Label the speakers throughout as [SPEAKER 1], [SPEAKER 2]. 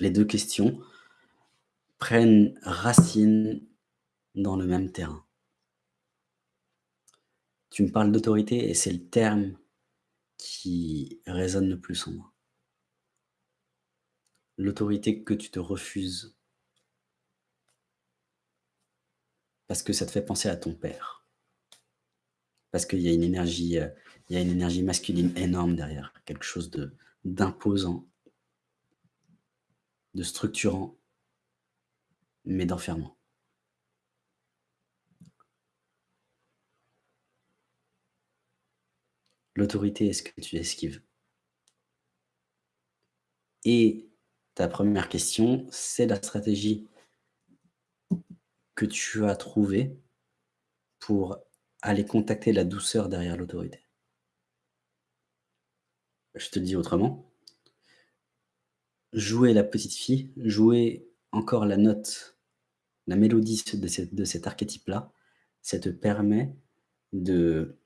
[SPEAKER 1] les deux questions prennent racine dans le même terrain. Tu me parles d'autorité et c'est le terme qui résonne le plus en moi. L'autorité que tu te refuses parce que ça te fait penser à ton père. Parce qu'il y a une énergie, euh, y a une énergie masculine énorme derrière, quelque chose d'imposant, de structurant, mais d'enfermant. L'autorité est ce que tu esquives? Et ta première question, c'est la stratégie que tu as trouvée pour aller contacter la douceur derrière l'autorité? Je te dis autrement. Jouer la petite fille, jouer encore la note, la mélodie de, de cet archétype-là, ça te permet de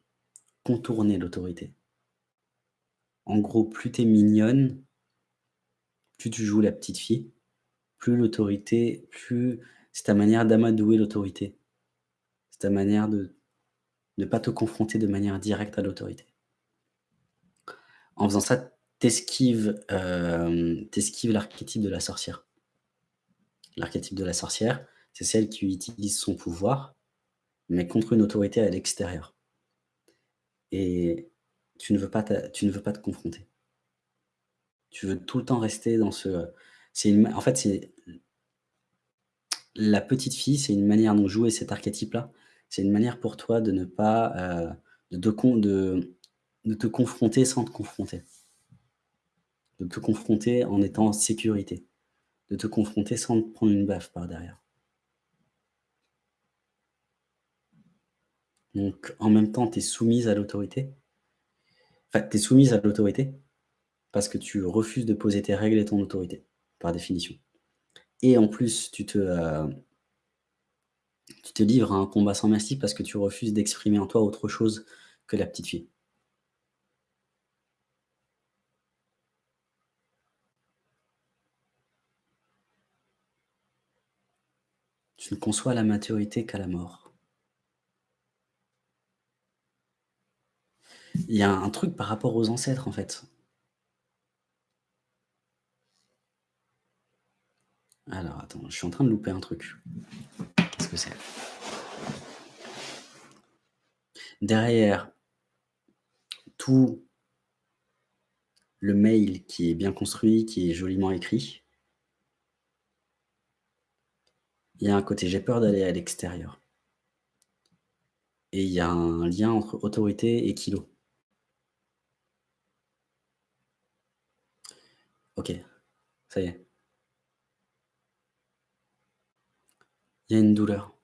[SPEAKER 1] contourner l'autorité. En gros, plus tu es mignonne, plus tu joues la petite fille, plus l'autorité, plus c'est ta manière d'amadouer l'autorité. C'est ta manière de ne pas te confronter de manière directe à l'autorité. En faisant ça, t'esquives euh, l'archétype de la sorcière. L'archétype de la sorcière, c'est celle qui utilise son pouvoir, mais contre une autorité à l'extérieur. Et tu ne, veux pas tu te confronter. Tu veux tout le temps rester dans ce... Une, en fait, c'est la petite fille, c'est une manière dont jouer cet archétype-là. C'est une manière pour toi de ne pas... Euh, de, de, de te confronter sans te confronter. De te confronter en étant en sécurité. De te confronter sans prendre une baffe par derrière. Donc, en même temps, tu es soumise à l'autorité. Enfin, tu es soumise à l'autorité parce que tu refuses de poser tes règles et ton autorité, par définition. Et en plus, tu te, euh, tu te livres à un combat sans merci parce que tu refuses d'exprimer en toi autre chose que la petite fille. Tu ne conçois la maturité qu'à la mort. Il y a un truc par rapport aux ancêtres, en fait. Alors, attends, je suis en train de louper un truc. Qu'est-ce que c'est? Derrière tout le mail qui est bien construit, qui est joliment écrit, il y a un côté « j'ai peur d'aller à l'extérieur ». Et il y a un lien entre autorité et kilo. Ok, ça y est. Il y a une douleur.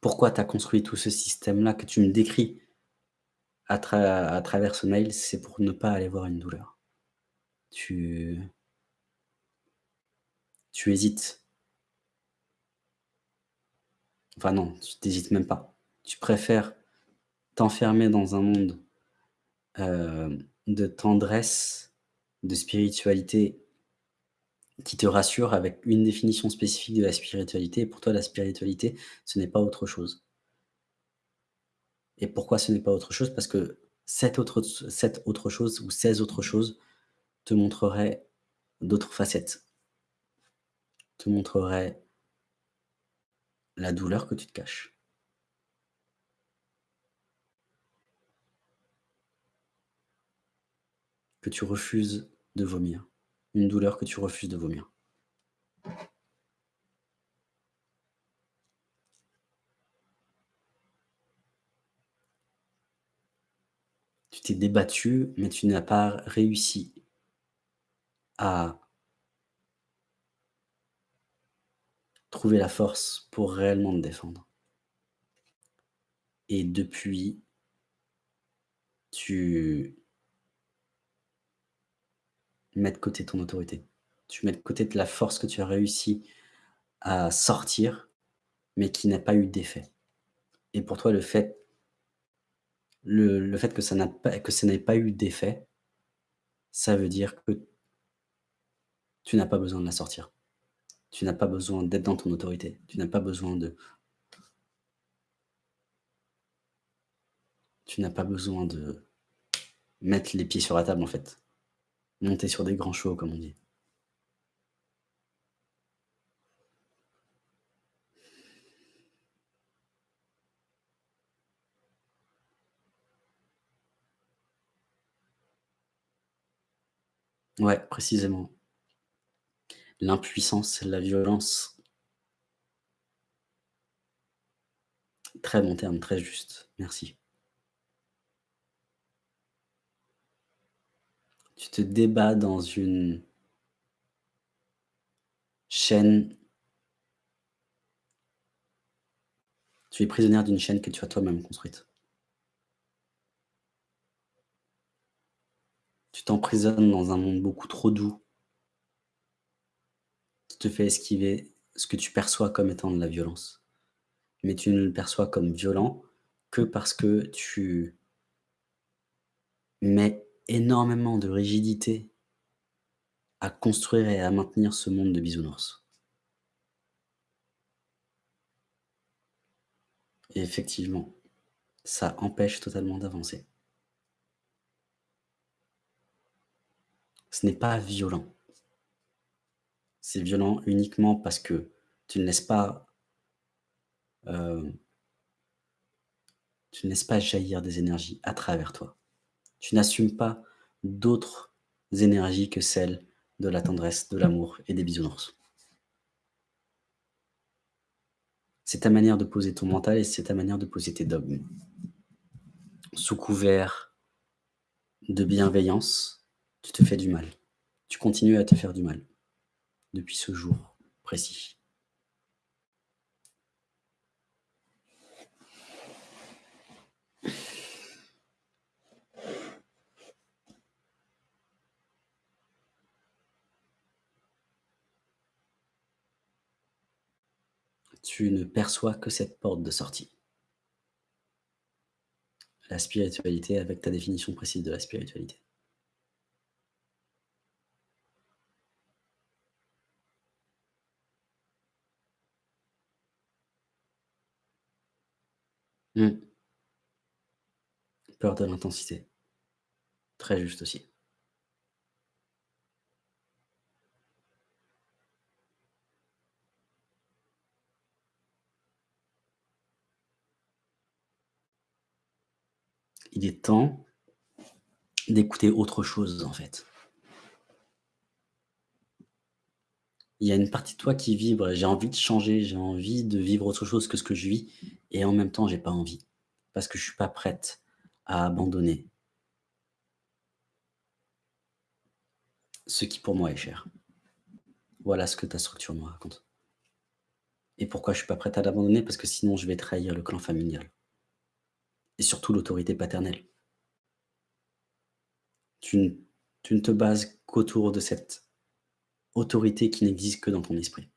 [SPEAKER 1] Pourquoi tu as construit tout ce système-là que tu me décris à, à travers ce mail C'est pour ne pas aller voir une douleur. Tu, tu hésites. Enfin non, tu n'hésites même pas. Tu préfères t'enfermer dans un monde euh, de tendresse, de spiritualité qui te rassure avec une définition spécifique de la spiritualité. Et pour toi, la spiritualité, ce n'est pas autre chose. Et pourquoi ce n'est pas autre chose? Parce que cette autre, cette autre chose ou ces autres choses te montreraient d'autres facettes. Te montreraient la douleur que tu te caches. que tu refuses de vomir, une douleur que tu refuses de vomir. Tu t'es débattu, mais tu n'as pas réussi à trouver la force pour réellement te défendre. Et depuis, tu mets de côté ton autorité. Tu mets de côté la force que tu as réussi à sortir, mais qui n'a pas eu d'effet. Et pour toi, le fait, que ça n'ait pas eu d'effet, ça veut dire que tu n'as pas besoin de la sortir. Tu n'as pas besoin d'être dans ton autorité. Tu n'as pas besoin de tu n'as pas besoin de mettre les pieds sur la table, en fait. Monter sur des grands chevaux, comme on dit. Ouais, précisément. L'impuissance, la violence. Très bon terme, très juste. Merci. Tu te débats dans une chaîne tu es prisonnière d'une chaîne que tu as toi-même construite. Tu t'emprisonnes dans un monde beaucoup trop doux te fait esquiver ce que tu perçois comme étant de la violence. Mais tu ne le perçois comme violent que parce que tu mets énormément de rigidité à construire et à maintenir ce monde de bisounours. Et effectivement, ça empêche totalement d'avancer. Ce n'est pas violent. C'est violent uniquement parce que tu ne laisses pas, euh, tu ne pas jaillir des énergies à travers toi. Tu n'assumes pas d'autres énergies que celles de la tendresse, de l'amour et des bisounours. C'est ta manière de poser ton mental et c'est ta manière de poser tes dogmes. Sous couvert de bienveillance, tu te fais du mal. Tu continues à te faire du mal depuis ce jour précis. tu ne perçois que cette porte de sortie. La spiritualité avec ta définition précise de la spiritualité. Mmh. Peur de l'intensité. Très juste aussi. il est temps d'écouter autre chose, en fait. Il y a une partie de toi qui vibre, j'ai envie de changer, j'ai envie de vivre autre chose que ce que je vis et en même temps, j'ai pas envie parce que je suis pas prête à abandonner ce qui pour moi est cher. Voilà ce que ta structure me raconte. Et pourquoi je suis pas prête à l'abandonner? Parce que sinon, je vais trahir le clan familial et surtout l'autorité paternelle. Tu ne, tu ne te bases qu'autour de cette autorité qui n'existe que dans ton esprit.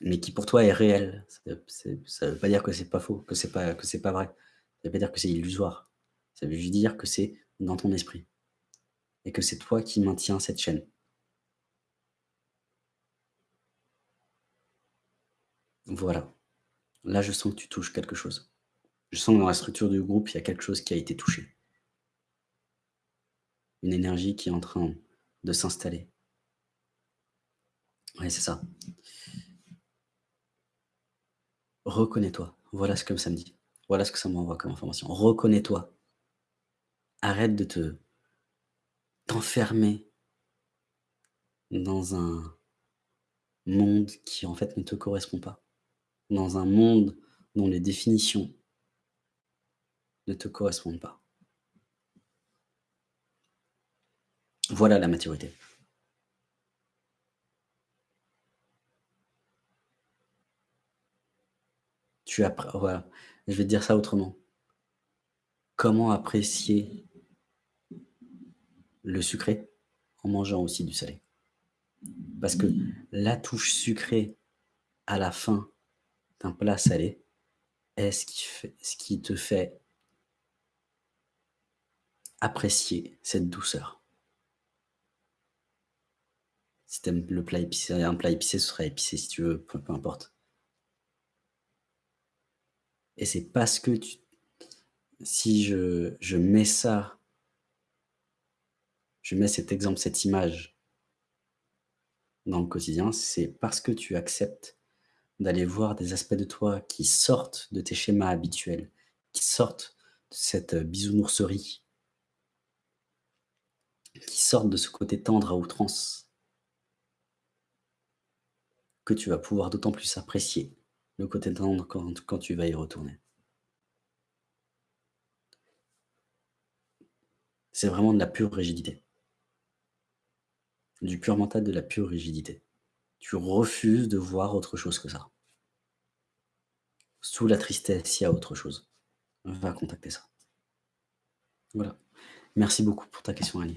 [SPEAKER 1] Mais qui pour toi est réelle. Ça ne veut pas dire que c'est pas faux, que c'est pas, que c'est pas vrai. Ça veut pas dire que c'est illusoire. Ça veut juste dire que c'est dans ton esprit. Et que c'est toi qui maintiens cette chaîne. Voilà. Là, je sens que tu touches quelque chose. Je sens que dans la structure du groupe, il y a quelque chose qui a été touché. Une énergie qui est en train de s'installer. Oui, c'est ça. Reconnais-toi. Voilà ce que ça me dit. Voilà ce que ça m'envoie comme information. Reconnais-toi. Arrête de te t'enfermer dans un monde qui en fait ne te correspond pas. Dans un monde dont les définitions ne te correspondent pas. Voilà la maturité. Voilà, je vais te dire ça autrement. Comment apprécier le sucré en mangeant aussi du salé? Parce que la touche sucrée à la fin d'un plat salé est ce qui, fait, ce qui te fait apprécier cette douceur. Si tu aimes le plat épicé un plat épicé, ce sera épicé si tu veux, peu importe. Et c'est parce que si je je mets ça je mets cet exemple, cette image dans le quotidien, c'est parce que tu acceptes d'aller voir des aspects de toi qui sortent de tes schémas habituels, qui sortent de cette, heu, bisounourserie qui sortent de ce côté tendre à outrance que tu vas pouvoir d'autant plus apprécier le côté tendre quand tu vas y retourner. C'est vraiment de la pure rigidité. Du pur mental, de la pure rigidité. Tu refuses de voir autre chose que ça. Sous la tristesse, il y a autre chose. Va contacter ça. Voilà. Merci beaucoup pour ta question, Ali.